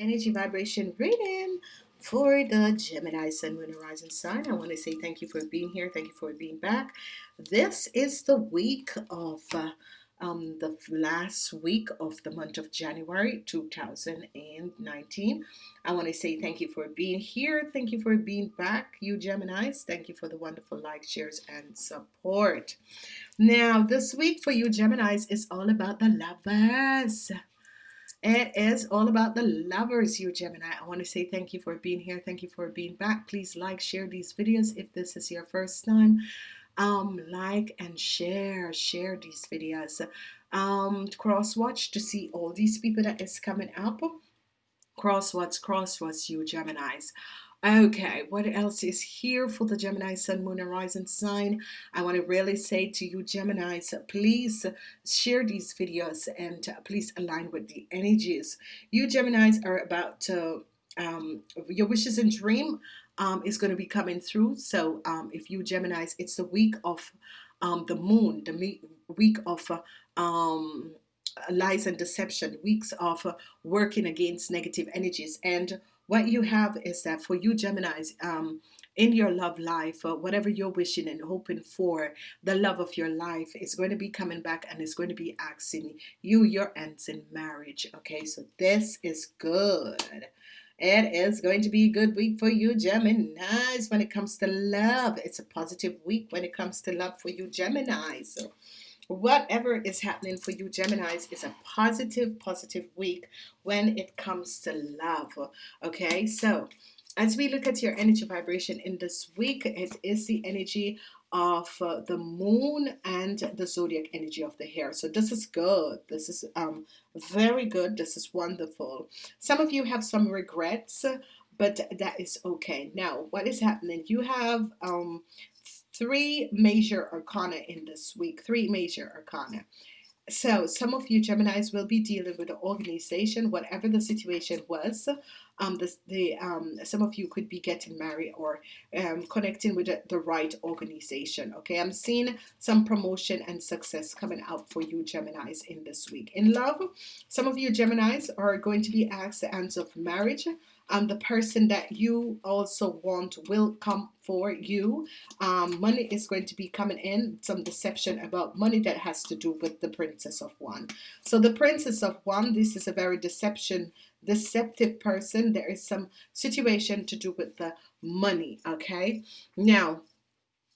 energy vibration reading for the Gemini Sun, Moon, Horizon sign. I want to say thank you for being here. Thank you for being back. This is the week of uh, um, the last week of the month of January 2019. I want to say thank you for being here. Thank you for being back, you Geminis. Thank you for the wonderful likes, shares, and support. Now, this week for you Geminis is all about the lovers. It is all about the lovers, you Gemini. I want to say thank you for being here. Thank you for being back. Please like, share these videos if this is your first time. Um, like and share, share these videos. Um, cross watch to see all these people that is coming up. Cross watch, cross watch, you Geminis. Okay, what else is here for the Gemini Sun, Moon, Horizon sign? I want to really say to you, Geminis, please share these videos and please align with the energies. You Geminis are about to, um, your wishes and dream um, is going to be coming through. So um, if you Geminis, it's the week of um, the moon, the week of uh, um, lies and deception, weeks of working against negative energies. And what you have is that for you Geminis um, in your love life uh, whatever you're wishing and hoping for the love of your life is going to be coming back and it's going to be asking you your ends in marriage okay? So this is good. It is going to be a good week for you Geminis when it comes to love. It's a positive week when it comes to love for you Geminis so whatever is happening for you Geminis is a positive positive week when it comes to love okay? So as we look at your energy vibration in this week it is the energy of uh, the moon and the zodiac energy of the hair. So this is good. This is um very good. This is wonderful. Some of you have some regrets but that is okay. Now what is happening? You have um three major arcana in this week three major arcana. So some of you Geminis will be dealing with the organization whatever the situation was um, the, the um, some of you could be getting married or um, connecting with the, the right organization okay? I'm seeing some promotion and success coming out for you Geminis in this week. In love some of you Geminis are going to be asked the answer of marriage and the person that you also want will come for you. Um, money is going to be coming in some deception about money that has to do with the princess of wands so the princess of wands this is a very deception deceptive person. There is some situation to do with the money okay? Now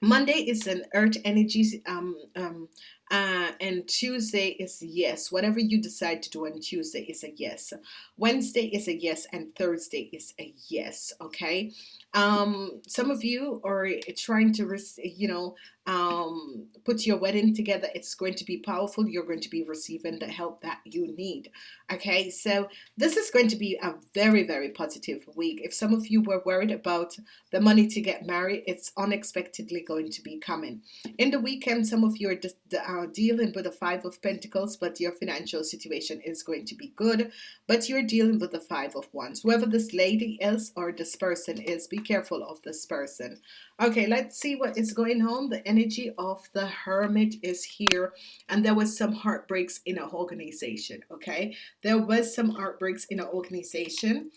Monday is an earth energy um, um, uh, and Tuesday is yes. Whatever you decide to do on Tuesday is a yes. Wednesday is a yes and Thursday is a yes okay? Um, some of you are trying to you know um, put your wedding together. It's going to be powerful. You're going to be receiving the help that you need okay? So this is going to be a very very positive week. If some of you were worried about the money to get married it's unexpectedly going to be coming. In the weekend some of you are uh, dealing with the five of Pentacles but your financial situation is going to be good but you're dealing with the five of wands. Whoever this lady is or this person is be careful of this person. Okay let's see what is going on. The energy of the hermit is here and there was some heartbreaks in an organization okay? There was some heartbreaks in an organization.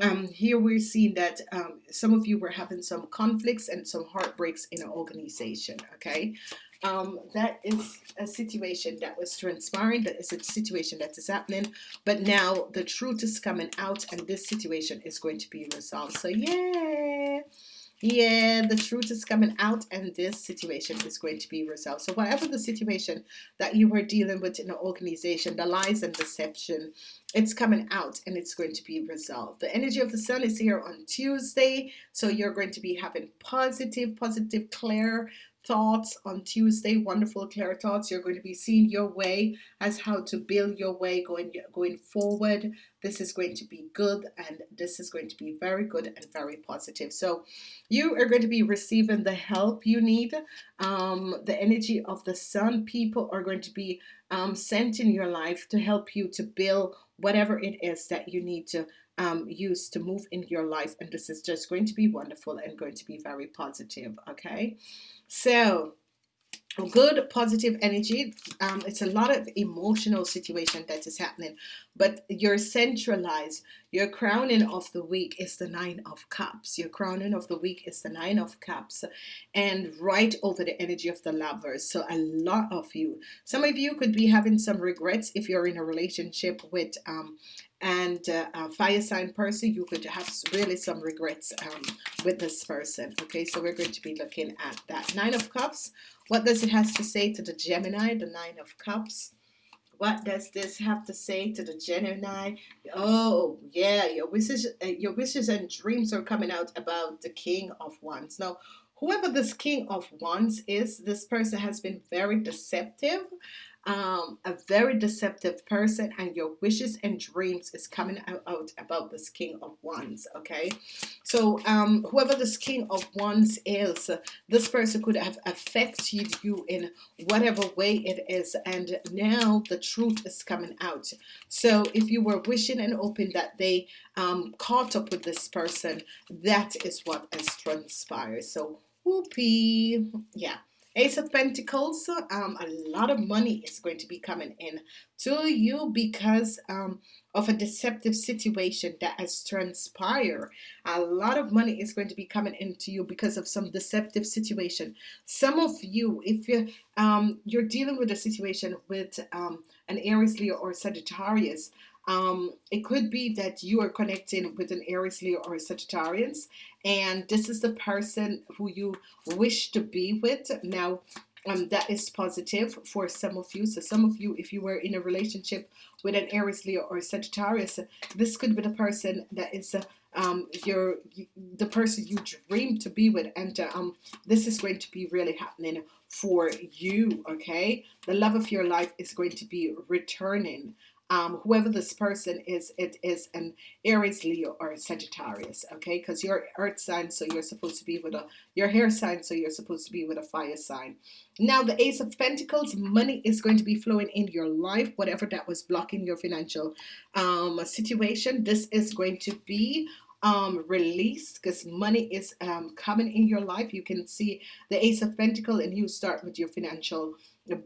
Um, here we're seeing that um, some of you were having some conflicts and some heartbreaks in an organization okay um, that is a situation that was transpiring that is a situation that is happening. But now the truth is coming out and this situation is going to be resolved. So yeah. Yeah the truth is coming out and this situation is going to be resolved. So whatever the situation that you were dealing with in the organization the lies and deception it's coming out and it's going to be resolved. The energy of the sun is here on Tuesday so you're going to be having positive positive clear thoughts on Tuesday. Wonderful clear thoughts. You're going to be seeing your way as how to build your way going going forward. This is going to be good and this is going to be very good and very positive. So you are going to be receiving the help you need. Um, the energy of the sun people are going to be um, sent in your life to help you to build whatever it is that you need to um, use to move in your life. And this is just going to be wonderful and going to be very positive okay so good positive energy um, it's a lot of emotional situation that is happening but your centralized your crowning of the week is the nine of cups. Your crowning of the week is the nine of cups and right over the energy of the lovers so a lot of you. Some of you could be having some regrets if you're in a relationship with um, and uh, a fire sign person you could have really some regrets um, with this person okay so we're going to be looking at that nine of cups what does it has to say to the Gemini, the Nine of Cups? What does this have to say to the Gemini? Oh, yeah, your wishes, uh, your wishes and dreams are coming out about the King of Wands. Now, whoever this King of Wands is, this person has been very deceptive um, a very deceptive person and your wishes and dreams is coming out, out about this king of wands okay? So um, whoever this king of wands is this person could have affected you in whatever way it is and now the truth is coming out. So if you were wishing and hoping that they um, caught up with this person that is what has transpired. So whoopee. Yeah Ace of Pentacles, um, a lot of money is going to be coming in to you because um, of a deceptive situation that has transpired. A lot of money is going to be coming into you because of some deceptive situation. Some of you, if you um, you're dealing with a situation with um, an Aries, Leo, or Sagittarius, um, it could be that you are connecting with an Aries, Leo, or a Sagittarius, and this is the person who you wish to be with. Now, um, that is positive for some of you. So some of you, if you were in a relationship with an Aries, Leo, or Sagittarius, this could be the person that is um, your the person you dream to be with, and um, this is going to be really happening for you. Okay, the love of your life is going to be returning um, whoever this person is, it is an Aries, Leo, or Sagittarius, okay? Because you're earth sign, so you're supposed to be with a, your hair sign, so you're supposed to be with a fire sign. Now, the Ace of Pentacles, money is going to be flowing in your life, whatever that was blocking your financial um, situation. This is going to be um, released because money is um, coming in your life. You can see the Ace of Pentacle and you start with your financial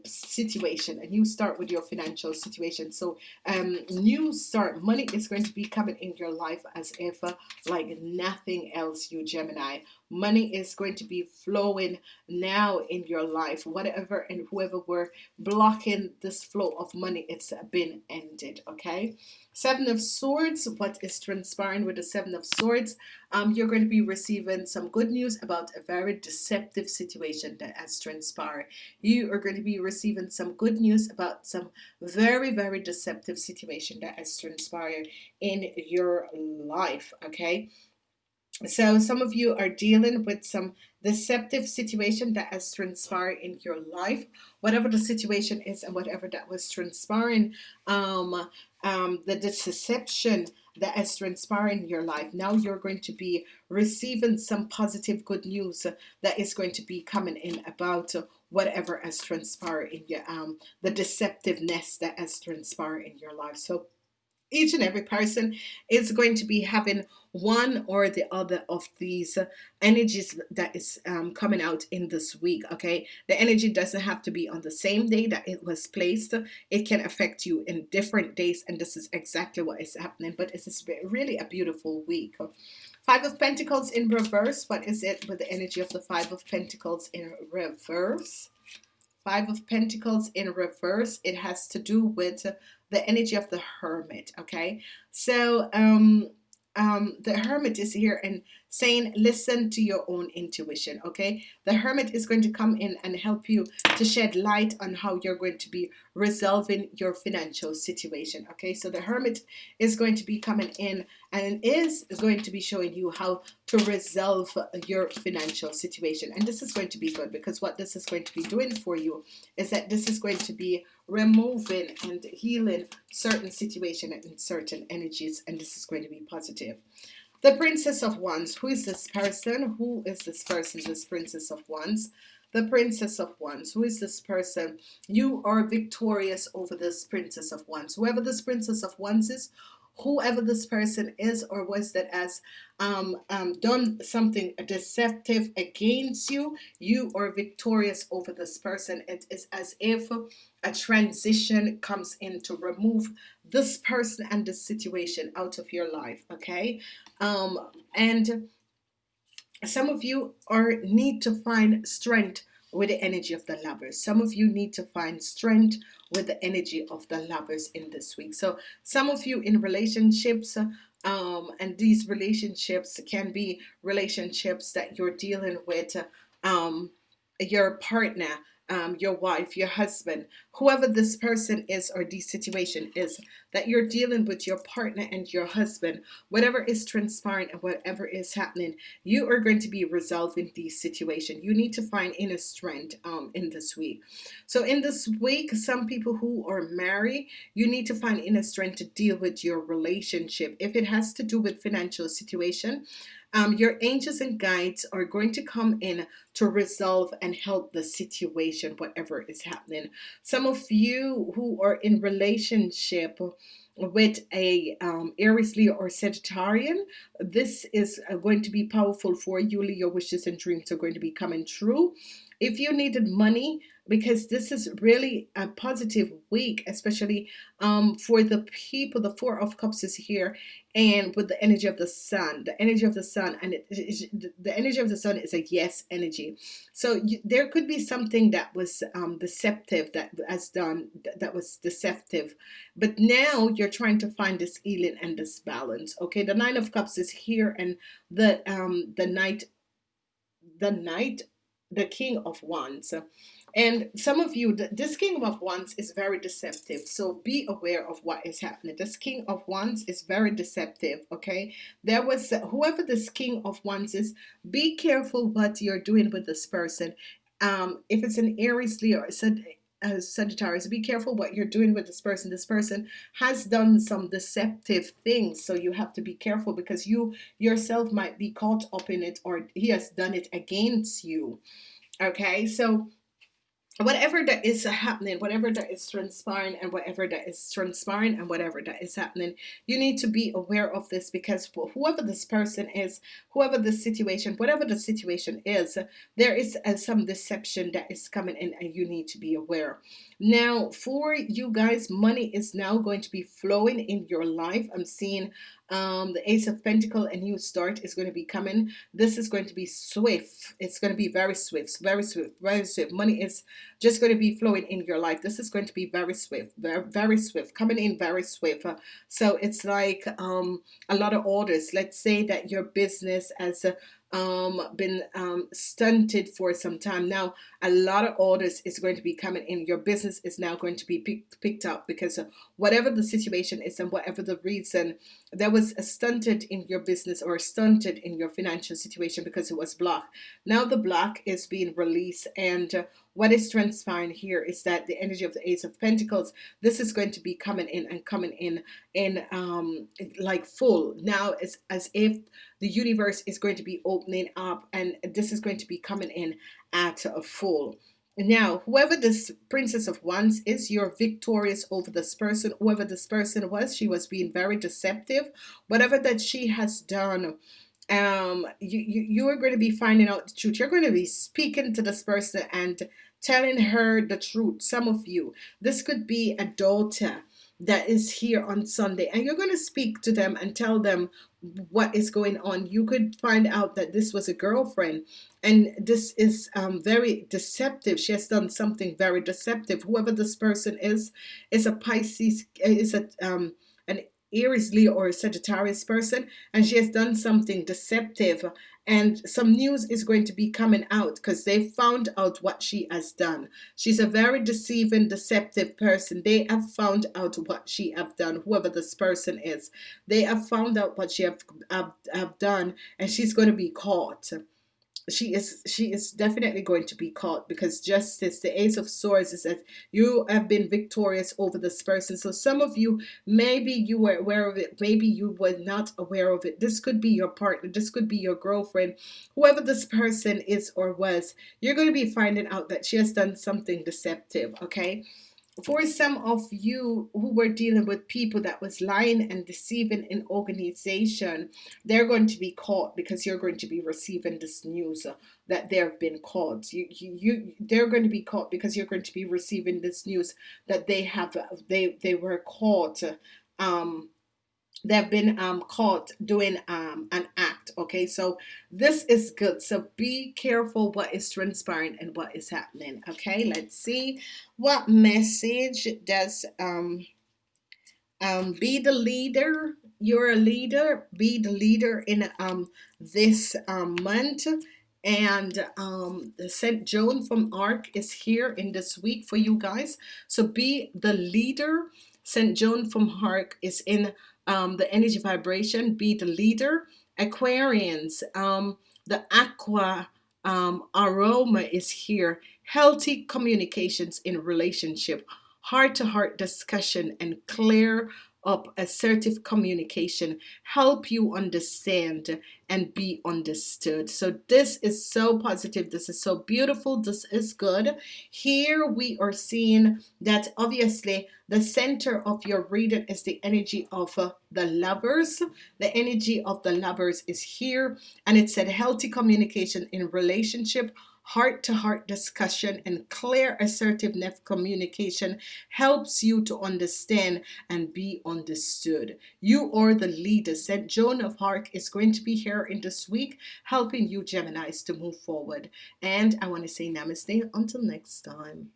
situation and you start with your financial situation. So um new start money is going to be coming in your life as if uh, like nothing else you Gemini money is going to be flowing now in your life whatever and whoever were blocking this flow of money it's been ended okay seven of swords what is transpiring with the seven of swords um, you're going to be receiving some good news about a very deceptive situation that has transpired. You are going to be receiving some good news about some very, very deceptive situation that has transpired in your life. Okay. So some of you are dealing with some deceptive situation that has transpired in your life, whatever the situation is and whatever that was transpiring, um, um, the deception that has transpired in your life. Now you're going to be receiving some positive good news that is going to be coming in about whatever has transpired in your um the deceptiveness that has transpired in your life. So each and every person is going to be having one or the other of these energies that is um, coming out in this week okay? The energy doesn't have to be on the same day that it was placed. It can affect you in different days and this is exactly what is happening but it's really a beautiful week. Five of Pentacles in reverse. What is it with the energy of the five of Pentacles in reverse five of Pentacles in reverse. It has to do with the energy of the hermit okay? So um um, the hermit is here and saying listen to your own intuition okay? The hermit is going to come in and help you to shed light on how you're going to be resolving your financial situation okay? So the hermit is going to be coming in and is going to be showing you how to resolve your financial situation. And this is going to be good because what this is going to be doing for you is that this is going to be removing and healing certain situation and certain energies and this is going to be positive the princess of wands. Who is this person? Who is this person this princess of wands? The princess of wands. Who is this person? You are victorious over this princess of wands. Whoever this princess of wands is whoever this person is or was that has um, um, done something deceptive against you, you are victorious over this person. It is as if a transition comes in to remove this person and this situation out of your life. Okay, um, and some of you are need to find strength with the energy of the lovers. Some of you need to find strength with the energy of the lovers in this week. So some of you in relationships um, and these relationships can be relationships that you're dealing with um, your partner um, your wife, your husband, whoever this person is or the situation is that you're dealing with your partner and your husband, whatever is transpiring and whatever is happening, you are going to be resolving these situation. You need to find inner strength um, in this week. So in this week, some people who are married, you need to find inner strength to deal with your relationship. If it has to do with financial situation, um, your angels and guides are going to come in to resolve and help the situation, whatever is happening. Some of you who are in relationship with a um, Aries, Leo, or Sagittarian, this is uh, going to be powerful for you. Your wishes and dreams are going to be coming true. If you needed money, because this is really a positive week, especially um, for the people. The Four of Cups is here, and with the energy of the Sun, the energy of the Sun, and it, the energy of the Sun is a yes energy. So you, there could be something that was um, deceptive that has done that was deceptive, but now you're trying to find this healing and this balance. Okay, the Nine of Cups is here, and the um, the Knight, the Knight, the King of Wands and some of you, this King of Wands is very deceptive. So be aware of what is happening. This King of Wands is very deceptive. Okay. There was whoever this King of Wands is, be careful what you're doing with this person. Um, if it's an Aries, Leo, uh, Sagittarius, be careful what you're doing with this person. This person has done some deceptive things, so you have to be careful because you yourself might be caught up in it, or he has done it against you. Okay, so whatever that is happening, whatever that is transpiring, and whatever that is transpiring, and whatever that is happening, you need to be aware of this because whoever this person is, whoever the situation, whatever the situation is, there is uh, some deception that is coming in, and you need to be aware. Now, for you guys, money is now going to be flowing in your life. I'm seeing um, the Ace of Pentacle, a new start is going to be coming. This is going to be swift. It's going to be very swift, very swift, very swift. Money is just going to be flowing in your life. This is going to be very swift, very, very swift, coming in very swift. Uh, so it's like um, a lot of orders. Let's say that your business as a um, been um, stunted for some time now. A lot of orders is going to be coming in. Your business is now going to be picked, picked up because whatever the situation is and whatever the reason, there was a stunted in your business or stunted in your financial situation because it was blocked. Now the block is being released and uh, what is transpiring here is that the energy of the Ace of Pentacles, this is going to be coming in and coming in in um, like full. Now it's as if the universe is going to be opening up and this is going to be coming in at a full. Now, whoever this Princess of Wands is, you're victorious over this person. Whoever this person was, she was being very deceptive. Whatever that she has done, um, you, you, you are going to be finding out the truth. You're going to be speaking to this person and telling her the truth. Some of you, this could be a daughter that is here on Sunday, and you're going to speak to them and tell them what is going on. You could find out that this was a girlfriend, and this is um, very deceptive. She has done something very deceptive. Whoever this person is, is a Pisces, is a um, Aries, Leo, or a Sagittarius person, and she has done something deceptive. And some news is going to be coming out because they found out what she has done. She's a very deceiving, deceptive person. They have found out what she have done, whoever this person is. They have found out what she have, have, have done, and she's going to be caught she is she is definitely going to be caught because justice the ace of swords is that you have been victorious over this person. So some of you maybe you were aware of it maybe you were not aware of it. This could be your partner this could be your girlfriend whoever this person is or was. You're going to be finding out that she has done something deceptive okay for some of you who were dealing with people that was lying and deceiving in organization they're going to be caught because you're going to be receiving this news that they've been caught. You, you you they're going to be caught because you're going to be receiving this news that they have they they were caught um they've been um, caught doing um, an act okay? So this is good. So be careful what is transpiring and what is happening okay? Let's see what message does um, um, be the leader. You're a leader. Be the leader in um, this um, month. And um, St. Joan from Arc is here in this week for you guys. So be the leader. St. Joan from Arc is in um, the energy vibration, be the leader. Aquarians, um, the aqua um, aroma is here. Healthy communications in relationship, heart to heart discussion, and clear up assertive communication help you understand and be understood. So this is so positive. This is so beautiful. This is good. Here we are seeing that obviously the center of your reading is the energy of uh, the lovers. The energy of the lovers is here and it said healthy communication in relationship heart to heart discussion and clear assertiveness communication helps you to understand and be understood. You are the leader. St. Joan of Arc is going to be here in this week helping you Geminis to move forward. And I want to say namaste until next time.